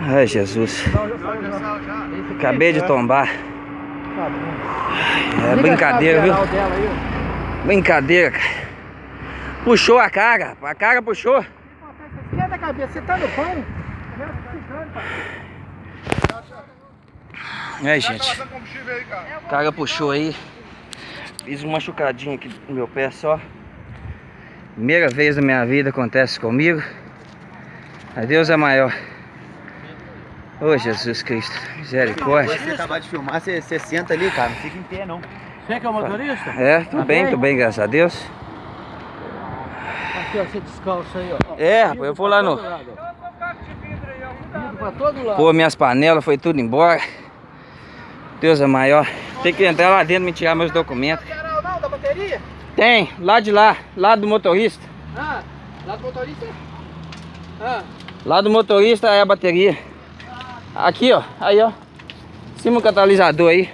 Ai, Jesus. Acabei de tombar. É brincadeira, viu? Brincadeira, cara. Puxou a cara. A cara puxou. Esquenta a cabeça, você tá no pão? É, gente. O cara puxou aí. Fiz uma machucadinha aqui no meu pé só. Primeira vez na minha vida acontece comigo. A Deus é maior. Ô Jesus Cristo, misericórdia. Você acabar de filmar, você, você senta ali, cara. Não fica em pé, não. Você que é o motorista? É, tudo bem, tudo bem, graças a Deus. Aqui, ó, você descalça aí, ó. É, rapaz, eu vou lá no. Pô, minhas panelas foi tudo embora. Deus é maior. Tem que entrar lá dentro e me tirar meus documentos. Não, da bateria? Tem, lá de lá, lá do motorista. Ah, lá do motorista? Ah, Lá do motorista é a bateria. Aqui, ó. Aí, ó. Cima o catalisador aí.